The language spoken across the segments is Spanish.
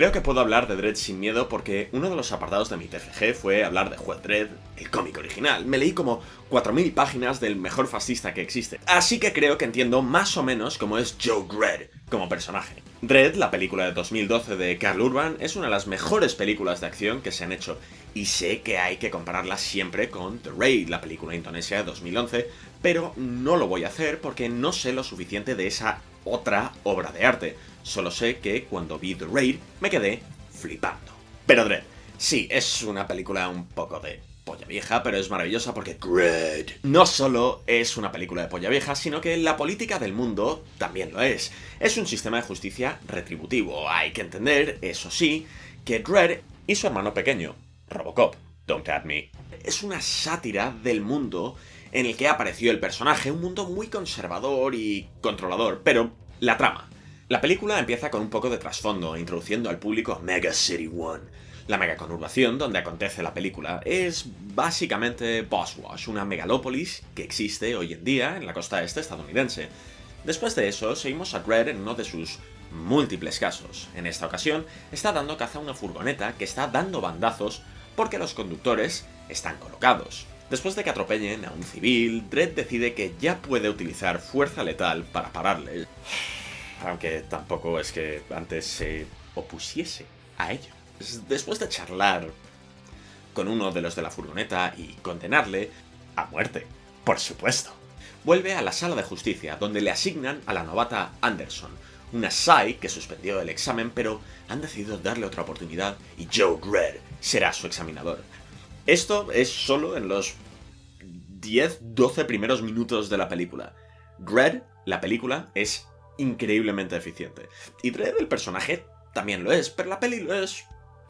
Creo que puedo hablar de Dredd sin miedo porque uno de los apartados de mi TFG fue hablar de Juez Dredd, el cómic original. Me leí como 4.000 páginas del mejor fascista que existe. Así que creo que entiendo más o menos cómo es Joe Dredd como personaje. Dredd, la película de 2012 de Carl Urban, es una de las mejores películas de acción que se han hecho, y sé que hay que compararla siempre con The Raid, la película indonesia de 2011, pero no lo voy a hacer porque no sé lo suficiente de esa otra obra de arte. Solo sé que cuando vi The Raid me quedé flipando. Pero Dredd, sí, es una película un poco de polla vieja, pero es maravillosa porque Dredd no solo es una película de polla vieja, sino que la política del mundo también lo es. Es un sistema de justicia retributivo. Hay que entender, eso sí, que Dredd y su hermano pequeño, Robocop, Don't At Me, es una sátira del mundo en el que apareció el personaje, un mundo muy conservador y controlador, pero la trama. La película empieza con un poco de trasfondo, introduciendo al público a Mega City One, la mega conurbación donde acontece la película. Es básicamente Boswash, una megalópolis que existe hoy en día en la costa este estadounidense. Después de eso, seguimos a Dredd en uno de sus múltiples casos. En esta ocasión, está dando caza a una furgoneta que está dando bandazos porque los conductores están colocados. Después de que atropellen a un civil, Dredd decide que ya puede utilizar fuerza letal para pararle. Aunque tampoco es que antes se opusiese a ello. Después de charlar con uno de los de la furgoneta y condenarle a muerte, por supuesto. Vuelve a la sala de justicia, donde le asignan a la novata Anderson, una SAI que suspendió el examen, pero han decidido darle otra oportunidad y Joe Dredd será su examinador. Esto es solo en los 10-12 primeros minutos de la película. Dredd, la película, es increíblemente eficiente. Y Dredd, el personaje, también lo es, pero la peli lo es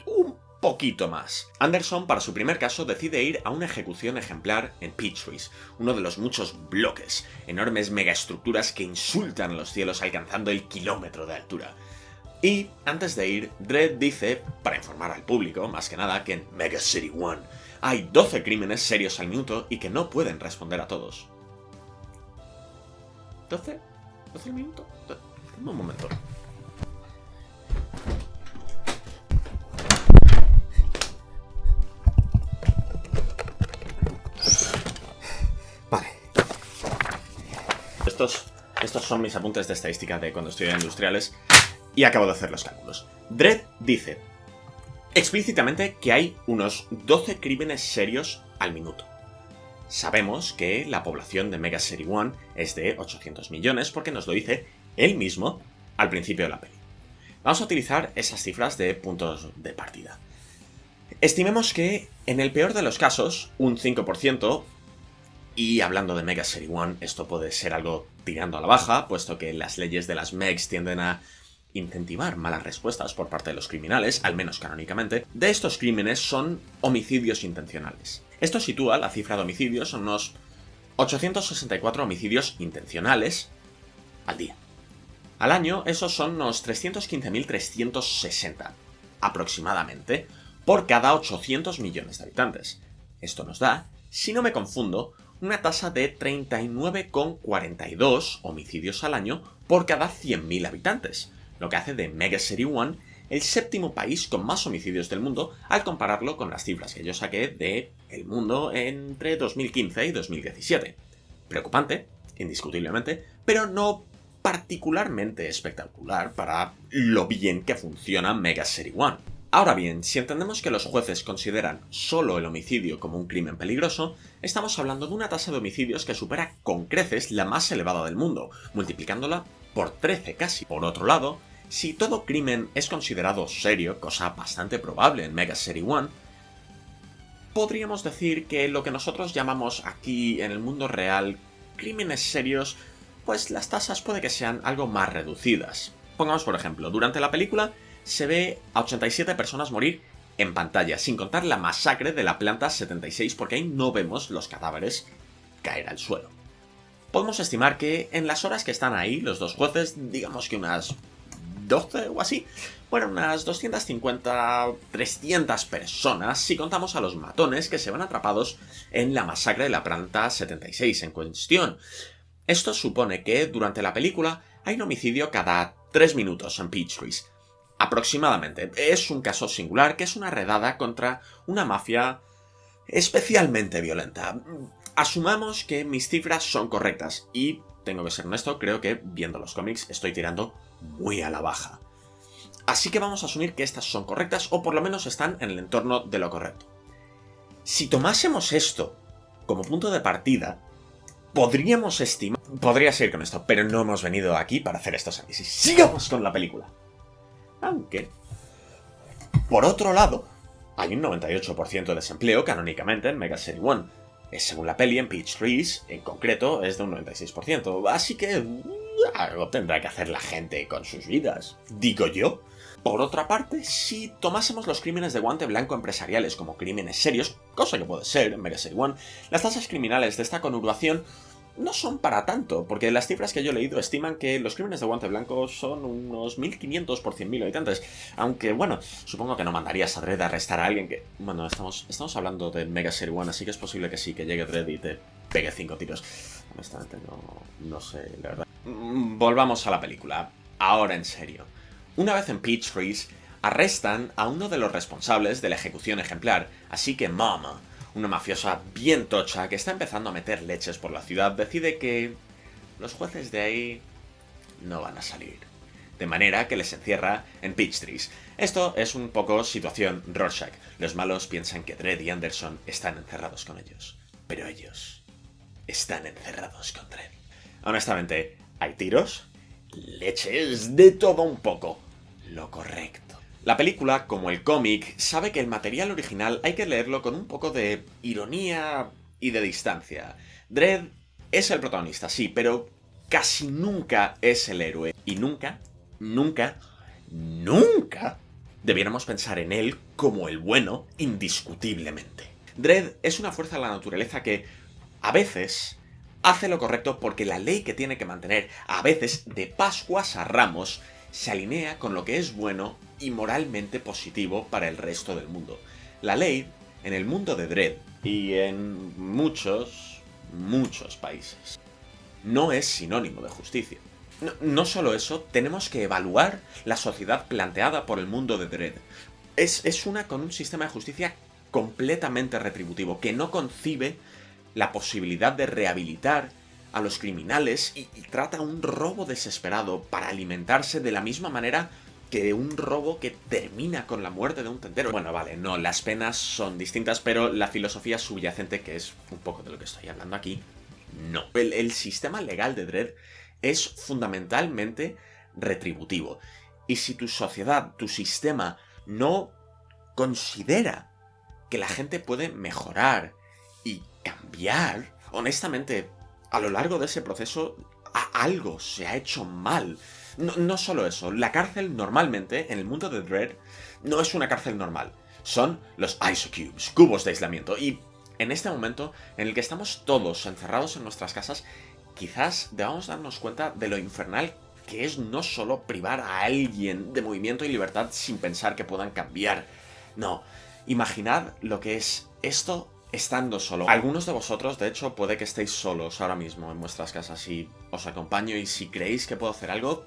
un poquito más. Anderson, para su primer caso, decide ir a una ejecución ejemplar en Peachtrees, uno de los muchos bloques, enormes megaestructuras que insultan los cielos alcanzando el kilómetro de altura. Y, antes de ir, Dredd dice, para informar al público, más que nada, que en Mega City One hay 12 crímenes serios al minuto y que no pueden responder a todos. ¿12? ¿12 al minuto? Un momento. Vale. Estos, estos son mis apuntes de estadística de cuando estudié industriales y acabo de hacer los cálculos. Dredd dice explícitamente que hay unos 12 crímenes serios al minuto. Sabemos que la población de Mega City One es de 800 millones porque nos lo dice él mismo al principio de la peli. Vamos a utilizar esas cifras de puntos de partida. Estimemos que, en el peor de los casos, un 5%, y hablando de Mega City One, esto puede ser algo tirando a la baja, puesto que las leyes de las MEGs tienden a incentivar malas respuestas por parte de los criminales, al menos canónicamente, de estos crímenes son homicidios intencionales. Esto sitúa la cifra de homicidios en unos 864 homicidios intencionales al día. Al año, esos son unos 315.360, aproximadamente, por cada 800 millones de habitantes. Esto nos da, si no me confundo, una tasa de 39,42 homicidios al año por cada 100.000 habitantes, lo que hace de Mega City One el séptimo país con más homicidios del mundo al compararlo con las cifras que yo saqué de el mundo entre 2015 y 2017. Preocupante, indiscutiblemente, pero no particularmente espectacular para lo bien que funciona Mega City One. Ahora bien, si entendemos que los jueces consideran solo el homicidio como un crimen peligroso, estamos hablando de una tasa de homicidios que supera con creces la más elevada del mundo, multiplicándola por 13 casi. Por otro lado, si todo crimen es considerado serio, cosa bastante probable en Mega City One, podríamos decir que lo que nosotros llamamos aquí en el mundo real crímenes serios, pues las tasas puede que sean algo más reducidas. Pongamos por ejemplo, durante la película se ve a 87 personas morir en pantalla, sin contar la masacre de la planta 76 porque ahí no vemos los cadáveres caer al suelo. Podemos estimar que en las horas que están ahí los dos jueces, digamos que unas 12 o así, bueno, unas 250, 300 personas si contamos a los matones que se van atrapados en la masacre de la planta 76 en cuestión. Esto supone que durante la película hay un homicidio cada 3 minutos en Peachtrees. Aproximadamente. Es un caso singular que es una redada contra una mafia especialmente violenta. Asumamos que mis cifras son correctas y, tengo que ser honesto, creo que viendo los cómics estoy tirando muy a la baja. Así que vamos a asumir que estas son correctas o por lo menos están en el entorno de lo correcto. Si tomásemos esto como punto de partida, podríamos estimar... Podría seguir con esto, pero no hemos venido aquí para hacer estos análisis. ¡Sigamos con la película! Aunque... Por otro lado, hay un 98% de desempleo canónicamente en Mega City 1. Según la peli, en Peach Trees, en concreto, es de un 96%. Así que... Uh, algo tendrá que hacer la gente con sus vidas. Digo yo. Por otra parte, si tomásemos los crímenes de guante blanco empresariales como crímenes serios, cosa que puede ser en Mega 1, las tasas criminales de esta conurbación no son para tanto, porque las cifras que yo he leído estiman que los crímenes de guante blanco son unos 1.500 por 100.000 habitantes. Aunque, bueno, supongo que no mandarías a Dredd a arrestar a alguien que... Bueno, estamos, estamos hablando de Mega Series 1, así que es posible que sí, que llegue Dredd y te pegue 5 tiros. Honestamente, no, no sé, la verdad. Mm, volvamos a la película. Ahora en serio. Una vez en Peach Freeze, arrestan a uno de los responsables de la ejecución ejemplar, así que Mama una mafiosa bien tocha que está empezando a meter leches por la ciudad, decide que los jueces de ahí no van a salir. De manera que les encierra en Peachtrees. Esto es un poco situación Rorschach. Los malos piensan que Dredd y Anderson están encerrados con ellos. Pero ellos están encerrados con Dredd. Honestamente, hay tiros, leches, de todo un poco. Lo correcto. La película, como el cómic, sabe que el material original hay que leerlo con un poco de ironía y de distancia. Dredd es el protagonista, sí, pero casi nunca es el héroe. Y nunca, nunca, nunca debiéramos pensar en él como el bueno indiscutiblemente. Dredd es una fuerza de la naturaleza que, a veces, hace lo correcto porque la ley que tiene que mantener, a veces, de Pascuas a Ramos, se alinea con lo que es bueno y moralmente positivo para el resto del mundo. La ley, en el mundo de Dredd, y en muchos, muchos países, no es sinónimo de justicia. No, solo eso, tenemos que evaluar la sociedad planteada por el mundo de Dredd. Es, es una con un sistema de justicia completamente retributivo, que no concibe la posibilidad de rehabilitar a los criminales y, trata un robo desesperado para alimentarse de la misma manera que un robo que termina con la muerte de un tendero. Bueno, vale, no, las penas son distintas, pero la filosofía subyacente, que es un poco de lo que estoy hablando aquí, no. El, el sistema legal de Dredd es fundamentalmente retributivo. Y si tu sociedad, tu sistema, no considera que la gente puede mejorar y cambiar, honestamente, a lo largo de ese proceso algo se ha hecho mal. No, solo eso, la cárcel normalmente, en el mundo de Dread, no es una cárcel normal. Son los isocubes, cubos de aislamiento. Y en este momento, en el que estamos todos encerrados en nuestras casas, quizás debamos darnos cuenta de lo infernal que es no solo privar a alguien de movimiento y libertad sin pensar que puedan cambiar. No, imaginad lo que es esto estando solo. Algunos de vosotros, de hecho, puede que estéis solos ahora mismo en vuestras casas y os acompaño y si creéis que puedo hacer algo,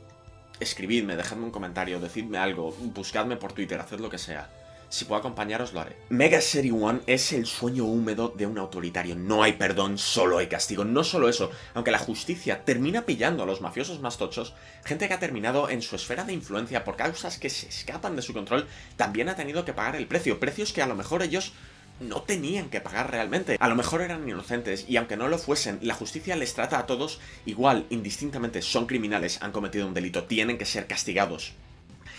escribidme, dejadme un comentario, decidme algo, buscadme por Twitter, haced lo que sea. Si puedo acompañaros, lo haré. Mega Series 1 es el sueño húmedo de un autoritario. No hay perdón, solo hay castigo. No solo eso, aunque la justicia termina pillando a los mafiosos más tochos, gente que ha terminado en su esfera de influencia por causas que se escapan de su control, también ha tenido que pagar el precio. Precios que a lo mejor ellos no tenían que pagar realmente. A lo mejor eran inocentes y aunque no lo fuesen, la justicia les trata a todos igual, indistintamente, son criminales, han cometido un delito, tienen que ser castigados.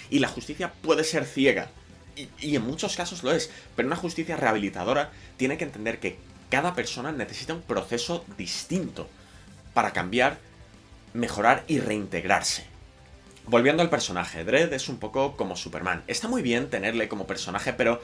Y la justicia puede ser ciega, y, en muchos casos lo es, pero una justicia rehabilitadora tiene que entender que cada persona necesita un proceso distinto para cambiar, mejorar y reintegrarse. Volviendo al personaje, Dredd es un poco como Superman. Está muy bien tenerle como personaje, pero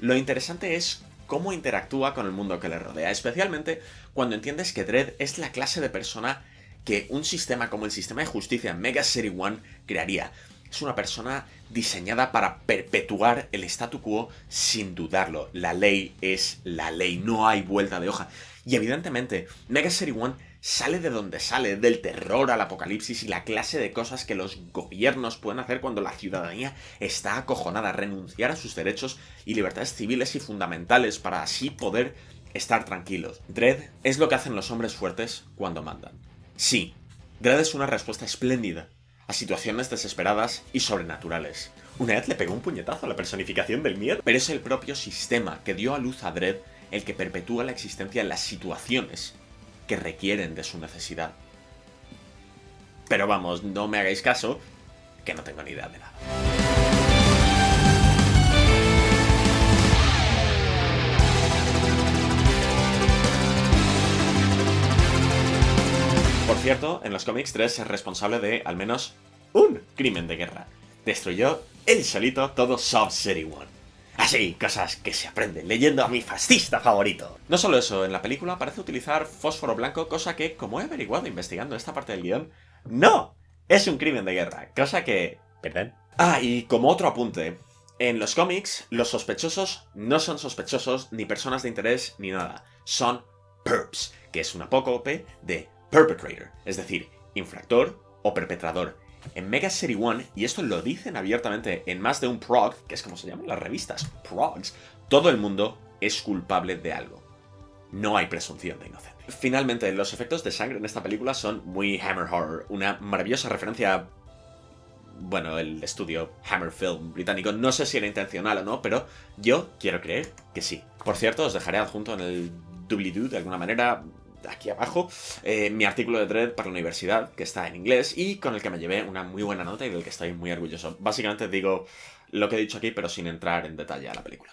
lo interesante es cómo interactúa con el mundo que le rodea, especialmente cuando entiendes que Dredd es la clase de persona que un sistema como el sistema de justicia Mega City One crearía. Es una persona diseñada para perpetuar el statu quo sin dudarlo. La ley es la ley, no hay vuelta de hoja. Y evidentemente, Mega City One sale de donde sale, del terror al apocalipsis y la clase de cosas que los gobiernos pueden hacer cuando la ciudadanía está acojonada, renunciar a sus derechos y libertades civiles y fundamentales para así poder estar tranquilos. Dredd es lo que hacen los hombres fuertes cuando mandan. Sí, Dredd es una respuesta espléndida a situaciones desesperadas y sobrenaturales. Una vez le pegó un puñetazo a la personificación del miedo, pero es el propio sistema que dio a luz a Dredd el que perpetúa la existencia en las situaciones que requieren de su necesidad. Pero vamos, no me hagáis caso, que no tengo ni idea de nada. Por cierto, en los cómics 3 es responsable de al menos un crimen de guerra. Destruyó él solito todo Sub City One. Así, cosas que se aprenden leyendo a mi fascista favorito. No solo eso, en la película parece utilizar fósforo blanco, cosa que, como he averiguado investigando esta parte del guion, ¡no! Es un crimen de guerra, cosa que... ¿Perdón? Ah, y como otro apunte, en los cómics, los sospechosos no son sospechosos, ni personas de interés, ni nada. Son perps, que es una apócope de perpetrator, es decir, infractor o perpetrador. En Mega City One, y esto lo dicen abiertamente en más de un prog, que es como se llaman las revistas, progs, todo el mundo es culpable de algo. No hay presunción de inocencia. Finalmente, los efectos de sangre en esta película son muy Hammer Horror, una maravillosa referencia bueno, el estudio Hammer Film británico. No sé si era intencional o no, pero yo quiero creer que sí. Por cierto, os dejaré adjunto en el doobly-doo de alguna manera aquí abajo eh, mi artículo de Dread para la universidad, que está en inglés y con el que me llevé una muy buena nota y del que estoy muy orgulloso. Básicamente digo lo que he dicho aquí, pero sin entrar en detalle a la película.